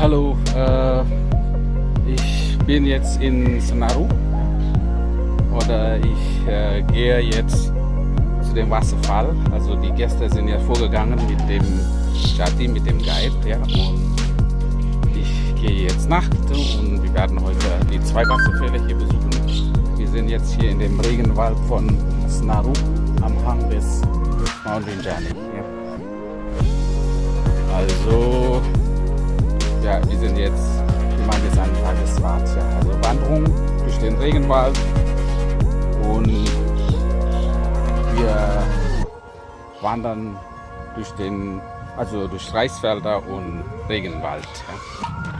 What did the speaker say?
Hallo, äh, ich bin jetzt in Sanaru oder ich äh, gehe jetzt zu dem Wasserfall. Also die Gäste sind ja vorgegangen mit dem Stati, mit dem Guide. Ja, und ich gehe jetzt Nacht und wir werden heute die zwei Wasserfälle hier besuchen. Wir sind jetzt hier in dem Regenwald von Sanaru am Hang des Mount Rinjani. Sind jetzt, wir machen jetzt einen Tagesfahrt. Ja. Also Wanderung durch den Regenwald und wir wandern durch den, also durch Reisfelder und Regenwald. Ja.